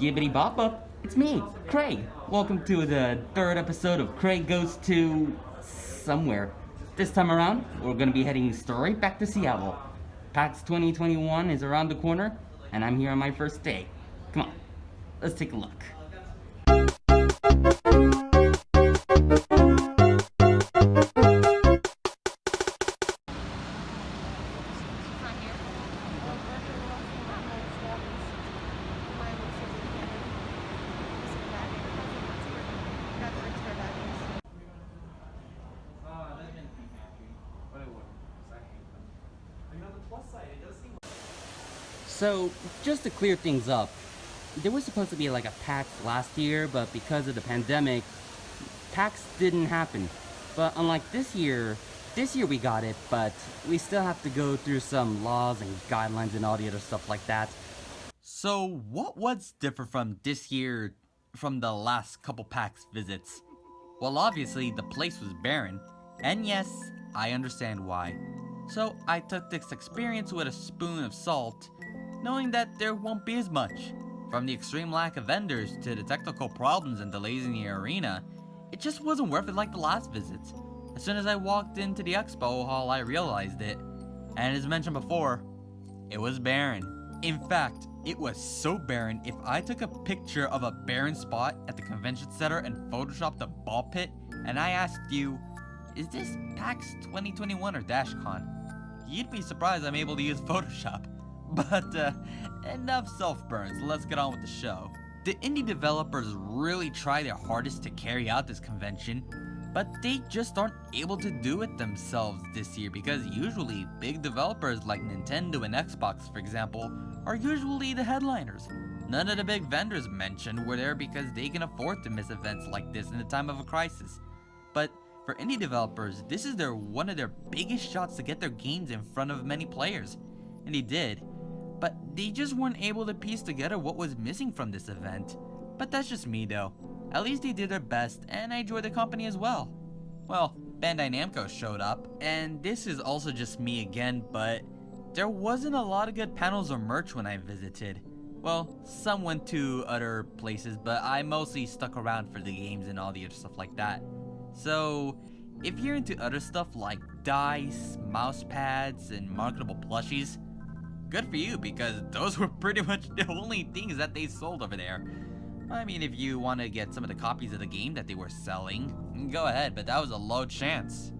Gibbity Bop Up, it's me, Craig. Welcome to the third episode of Craig Goes to somewhere. This time around, we're gonna be heading straight back to Seattle. PAX 2021 is around the corner, and I'm here on my first day. Come on, let's take a look. So, just to clear things up, there was supposed to be like a PAX last year, but because of the pandemic, PAX didn't happen. But unlike this year, this year we got it, but we still have to go through some laws and guidelines and all the other stuff like that. So what was different from this year from the last couple PAX visits? Well obviously the place was barren, and yes, I understand why. So I took this experience with a spoon of salt, knowing that there won't be as much. From the extreme lack of vendors to the technical problems and delays in the arena, it just wasn't worth it like the last visits. As soon as I walked into the expo hall, I realized it. And as mentioned before, it was barren. In fact, it was so barren, if I took a picture of a barren spot at the convention center and photoshopped a ball pit, and I asked you, is this PAX 2021 or DashCon? You'd be surprised I'm able to use Photoshop. But uh, enough self-burns, let's get on with the show. The indie developers really try their hardest to carry out this convention, but they just aren't able to do it themselves this year because usually big developers like Nintendo and Xbox for example are usually the headliners. None of the big vendors mentioned were there because they can afford to miss events like this in the time of a crisis. But for indie developers, this is their one of their biggest shots to get their games in front of many players. And they did, but they just weren't able to piece together what was missing from this event. But that's just me though. At least they did their best and I enjoyed the company as well. Well, Bandai Namco showed up, and this is also just me again, but there wasn't a lot of good panels or merch when I visited. Well, some went to other places, but I mostly stuck around for the games and all the other stuff like that. So, if you're into other stuff like dice, mouse pads, and marketable plushies, good for you because those were pretty much the only things that they sold over there. I mean, if you want to get some of the copies of the game that they were selling, go ahead, but that was a low chance.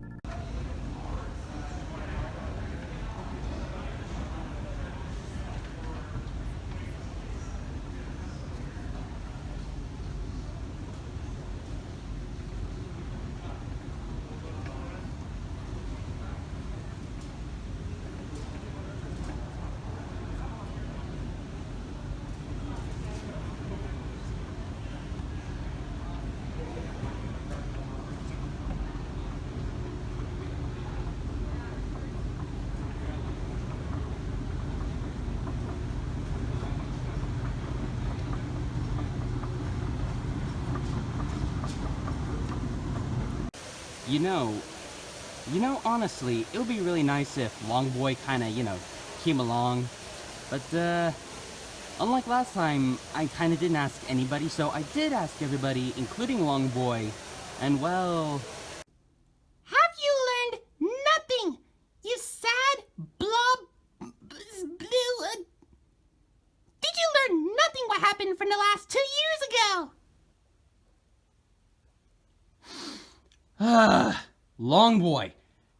You know, you know, honestly, it would be really nice if Longboy kinda, you know, came along. But, uh, unlike last time, I kinda didn't ask anybody, so I did ask everybody, including Longboy, and well... Have you learned nothing, you sad blob... blue... Uh, did you learn nothing what happened from the last two years ago? Ah, Longboy,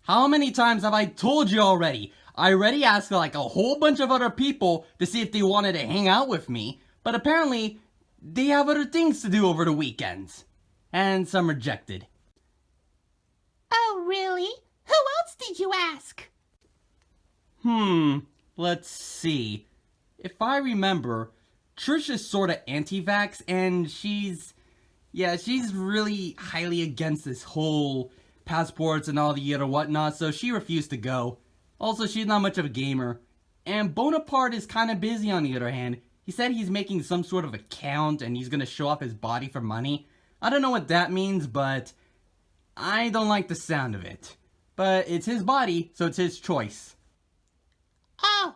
how many times have I told you already? I already asked like a whole bunch of other people to see if they wanted to hang out with me, but apparently they have other things to do over the weekends. And some rejected. Oh, really? Who else did you ask? Hmm, let's see. If I remember, Trish is sorta anti-vax and she's yeah, she's really highly against this whole passports and all the other whatnot, so she refused to go. Also, she's not much of a gamer. And Bonaparte is kind of busy on the other hand. He said he's making some sort of account and he's gonna show off his body for money. I don't know what that means, but I don't like the sound of it. But it's his body, so it's his choice. Oh.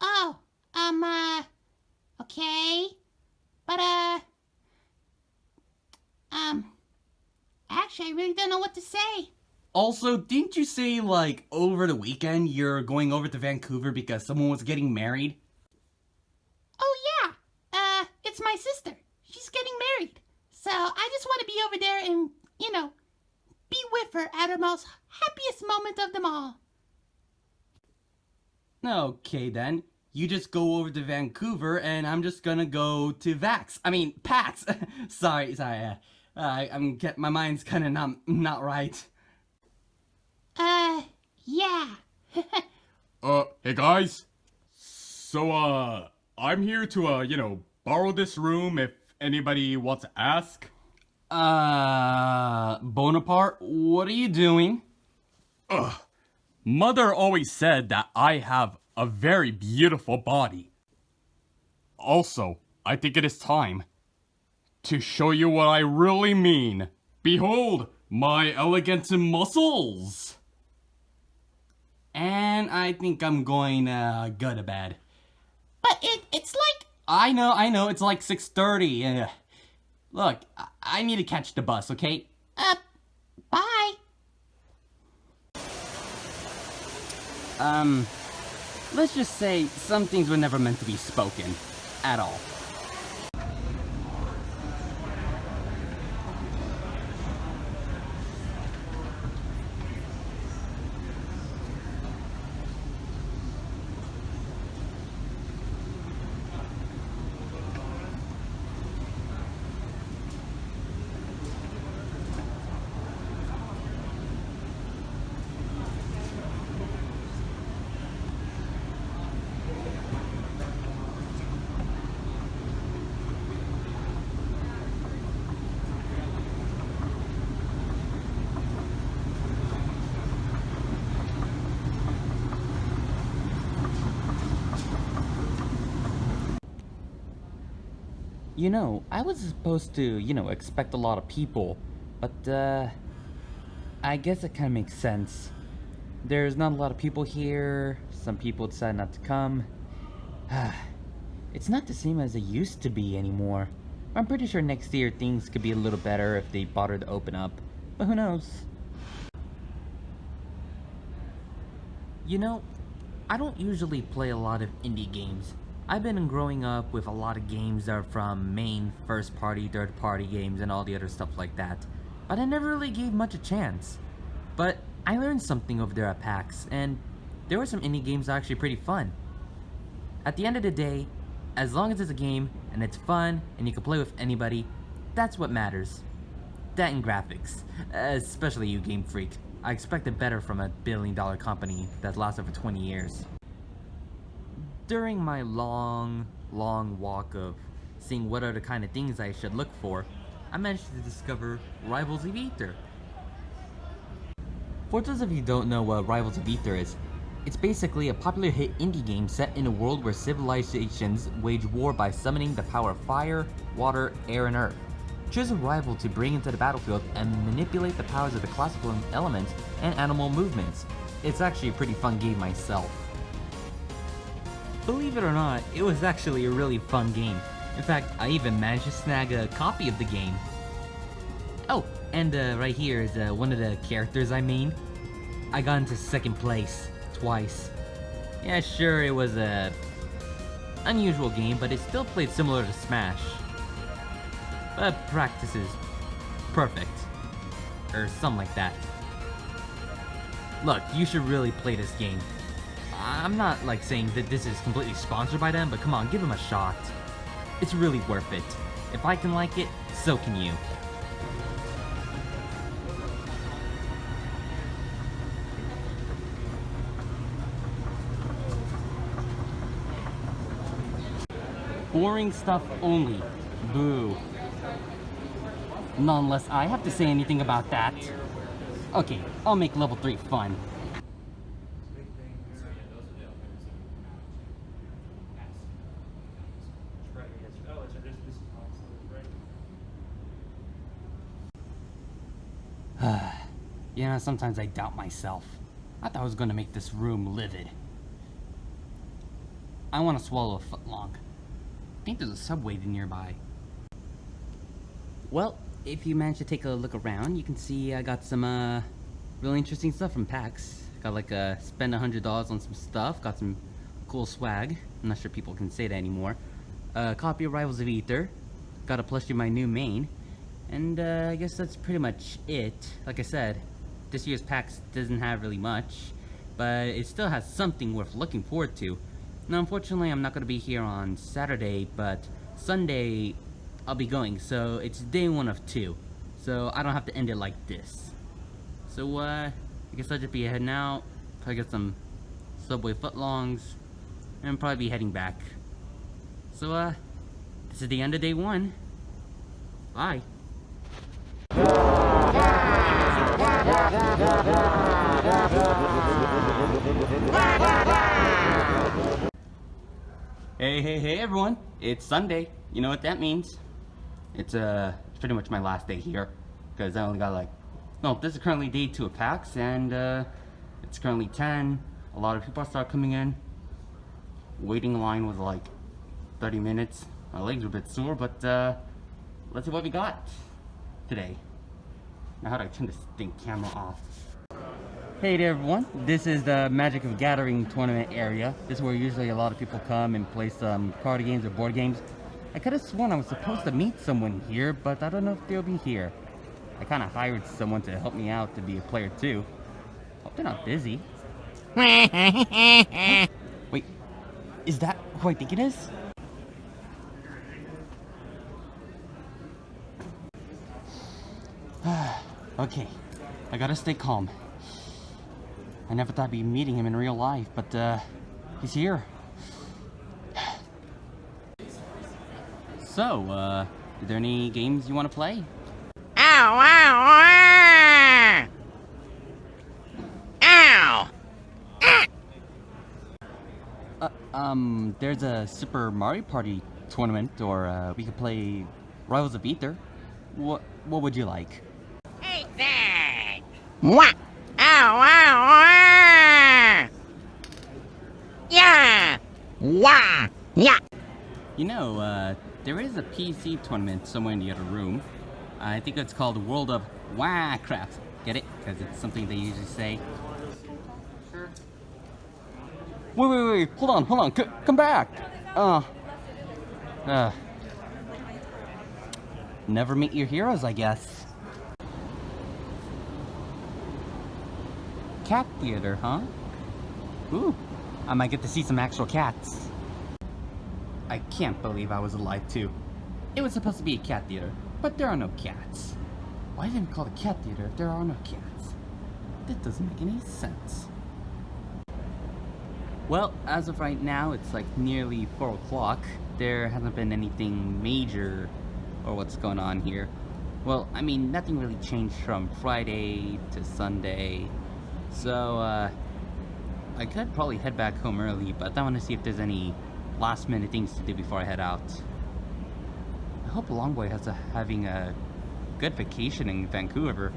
Oh, um, uh, Okay? But, uh. Um. I really don't know what to say. Also, didn't you say, like, over the weekend you're going over to Vancouver because someone was getting married? Oh, yeah. Uh, it's my sister. She's getting married. So I just want to be over there and, you know, be with her at her most happiest moment of them all. Okay then. You just go over to Vancouver and I'm just gonna go to Vax. I mean, PAX. sorry, sorry. Uh, I, I'm get my mind's kind of not not right. Uh, yeah. Uh, hey guys. So, uh, I'm here to, uh, you know, borrow this room if anybody wants to ask. Uh, Bonaparte, what are you doing? Ugh. Mother always said that I have a very beautiful body. Also, I think it is time to show you what I really mean. Behold, my elegant muscles! And I think I'm going uh go to bed. But it, it's like. I know, I know, it's like 6.30. Uh, look, I, I need to catch the bus, okay? Uh, bye. Um, let's just say some things were never meant to be spoken. At all. You know, I was supposed to, you know, expect a lot of people, but, uh, I guess it kind of makes sense. There's not a lot of people here, some people decide not to come. it's not the same as it used to be anymore. I'm pretty sure next year things could be a little better if they bother to open up, but who knows? You know, I don't usually play a lot of indie games. I've been growing up with a lot of games that are from main, first party, third party games and all the other stuff like that. But I never really gave much a chance. But I learned something over there at PAX, and there were some indie games actually pretty fun. At the end of the day, as long as it's a game, and it's fun, and you can play with anybody, that's what matters. That and graphics. Especially you, Game Freak. I expected better from a billion dollar company that's lasted for 20 years. During my long, long walk of seeing what are the kind of things I should look for, I managed to discover Rivals of Aether. For those of you who don't know what Rivals of Aether is, it's basically a popular hit indie game set in a world where civilizations wage war by summoning the power of fire, water, air, and earth. Choose a rival to bring into the battlefield and manipulate the powers of the classical elements and animal movements. It's actually a pretty fun game myself. Believe it or not, it was actually a really fun game. In fact, I even managed to snag a copy of the game. Oh, and uh, right here is uh, one of the characters I made. I got into second place, twice. Yeah, sure, it was a unusual game, but it still played similar to Smash. But practice is perfect. Or something like that. Look, you should really play this game. I'm not like saying that this is completely sponsored by them, but come on, give them a shot. It's really worth it. If I can like it, so can you. Boring stuff only. Boo. Not unless I have to say anything about that. Okay, I'll make level 3 fun. You know, sometimes I doubt myself. I thought I was going to make this room livid. I want to swallow a footlong. I think there's a subway nearby. Well, if you manage to take a look around, you can see I got some uh, really interesting stuff from PAX. Got like uh, spend a hundred dollars on some stuff. Got some cool swag. I'm not sure people can say that anymore. Uh, copy of Rivals of Aether. Got a plushie of my new main. And uh, I guess that's pretty much it. Like I said, this year's PAX doesn't have really much, but it still has something worth looking forward to. Now, unfortunately, I'm not going to be here on Saturday, but Sunday I'll be going, so it's day one of two. So I don't have to end it like this. So, uh, I guess I'll just be heading out, probably get some Subway footlongs, and probably be heading back. So, uh, this is the end of day one. Bye. Hey, hey, hey everyone. It's Sunday. You know what that means? It's uh pretty much my last day here because I only got like no, this is currently day 2 of PAX and uh it's currently 10. A lot of people start coming in. Waiting line was like 30 minutes. My legs are a bit sore, but uh let's see what we got today. Now how do I turn this thing camera off? Hey there everyone, this is the Magic of Gathering tournament area. This is where usually a lot of people come and play some card games or board games. I could have sworn I was supposed to meet someone here, but I don't know if they'll be here. I kind of hired someone to help me out to be a player too. Hope they're not busy. Wait, is that who I think it is? okay, I gotta stay calm. I never thought I'd be meeting him in real life, but uh, he's here. So, uh, are there any games you want to play? Ow, ow, ow! Ow! Uh, um, there's a Super Mario Party tournament, or uh, we could play Rivals of Aether. What, what would you like? Hey there! Wah! Ow, ow, ow! Yeah! Wah! Yeah! You know, uh, there is a PC tournament somewhere in the other room. I think it's called World of Warcraft. Get it? Because it's something they usually say. Wait, wait, wait, hold on, hold on, C come back! Uh, uh, never meet your heroes, I guess. Cat theater, huh? Ooh, I might get to see some actual cats. I can't believe I was alive too. It was supposed to be a cat theater, but there are no cats. Why didn't call it a cat theater if there are no cats? That doesn't make any sense. Well, as of right now, it's like nearly 4 o'clock. There hasn't been anything major or what's going on here. Well, I mean, nothing really changed from Friday to Sunday. So, uh, I could probably head back home early, but I want to see if there's any last minute things to do before I head out. I hope Longboy has a, having a good vacation in Vancouver.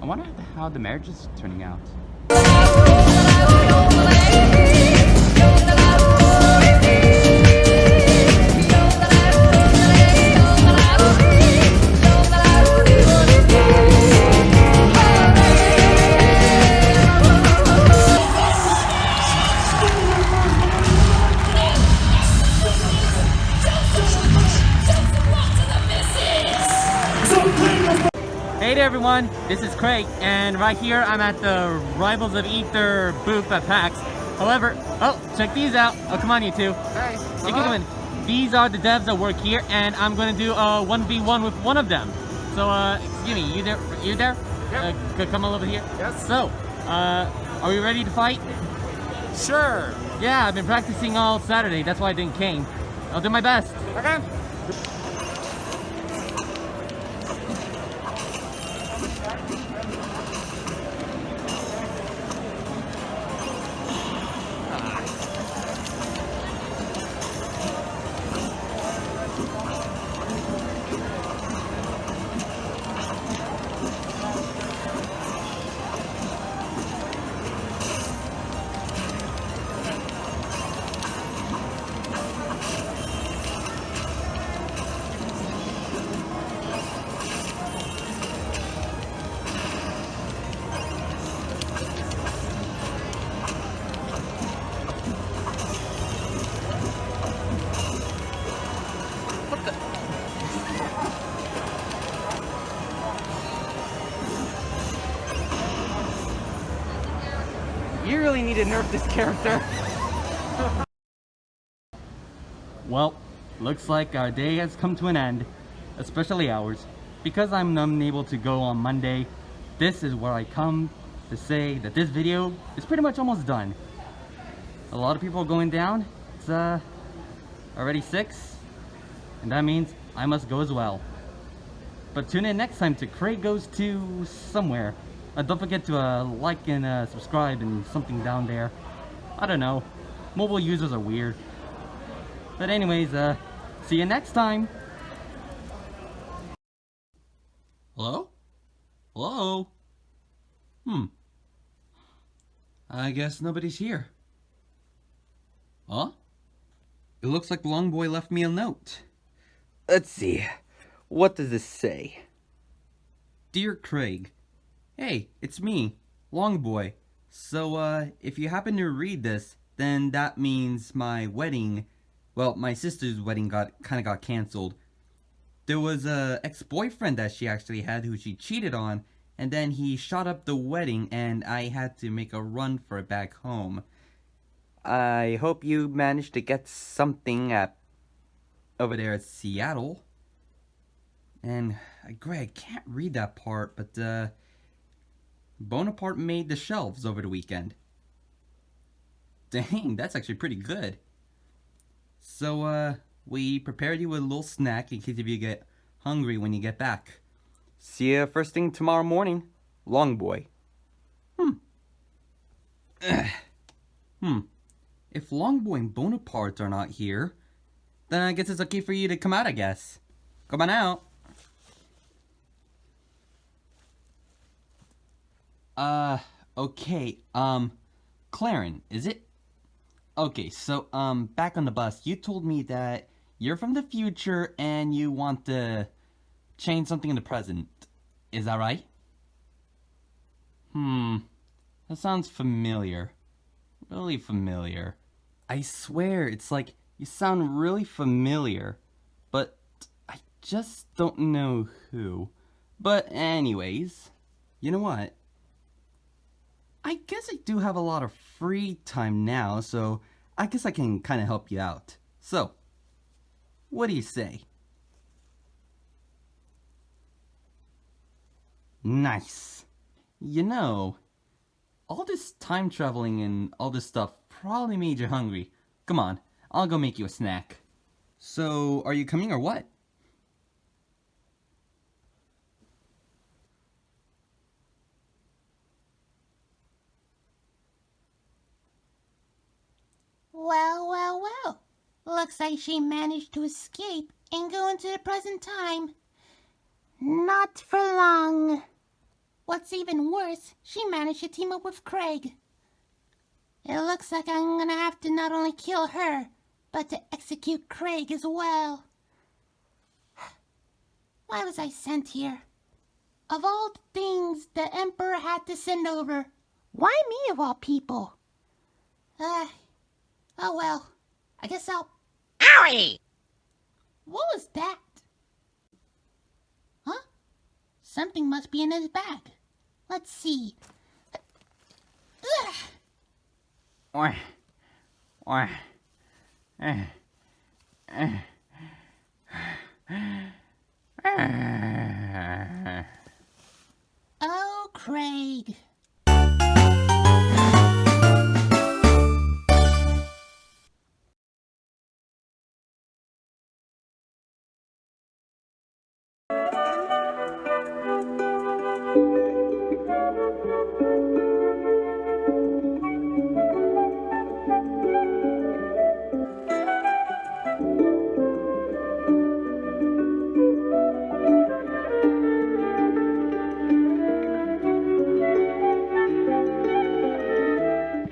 I wonder how the marriage is turning out. This is Craig, and right here I'm at the Rivals of Aether booth at PAX. However, oh, check these out. Oh, come on you two. Hey, You can come in. These are the devs that work here, and I'm gonna do a 1v1 with one of them. So, uh, excuse me, you there? You there? Yep. Uh, come on over here. Yes. So, uh, are we ready to fight? Sure. Yeah, I've been practicing all Saturday. That's why I didn't came. I'll do my best. Okay. To nerf this character. well, looks like our day has come to an end, especially ours. Because I'm unable to go on Monday, this is where I come to say that this video is pretty much almost done. A lot of people are going down. It's uh already 6, and that means I must go as well. But tune in next time to Craig Goes to somewhere. Uh, don't forget to uh, like and uh, subscribe and something down there. I don't know. Mobile users are weird. But anyways, uh, see you next time. Hello? Hello? Hmm. I guess nobody's here. Huh? It looks like Longboy left me a note. Let's see. What does this say? Dear Craig, Hey, it's me, Longboy. So, uh, if you happen to read this, then that means my wedding, well, my sister's wedding got, kinda got cancelled. There was a ex-boyfriend that she actually had who she cheated on, and then he shot up the wedding and I had to make a run for it back home. I hope you managed to get something at over there at Seattle. And uh, Greg can't read that part, but uh Bonaparte made the shelves over the weekend. Dang, that's actually pretty good. So uh we prepared you with a little snack in case if you get hungry when you get back. See you first thing tomorrow morning, long boy. Hmm. hmm. If Longboy and Bonaparte are not here, then I guess it's okay for you to come out, I guess. Come on out. Uh, okay, um, Claren, is it? Okay, so, um, back on the bus, you told me that you're from the future and you want to change something in the present. Is that right? Hmm, that sounds familiar. Really familiar. I swear, it's like you sound really familiar, but I just don't know who. But anyways, you know what? I guess I do have a lot of free time now, so I guess I can kind of help you out. So, what do you say? Nice. You know, all this time traveling and all this stuff probably made you hungry. Come on, I'll go make you a snack. So, are you coming or what? Well, well, well. Looks like she managed to escape and go into the present time. Not for long. What's even worse, she managed to team up with Craig. It looks like I'm gonna have to not only kill her, but to execute Craig as well. Why was I sent here? Of all the things the Emperor had to send over, why me of all people? Uh, oh well. I guess I'll... Owie! What was that? Huh? Something must be in his bag. Let's see. Ugh. Or, or, eh, eh, eh. Oh, Craig.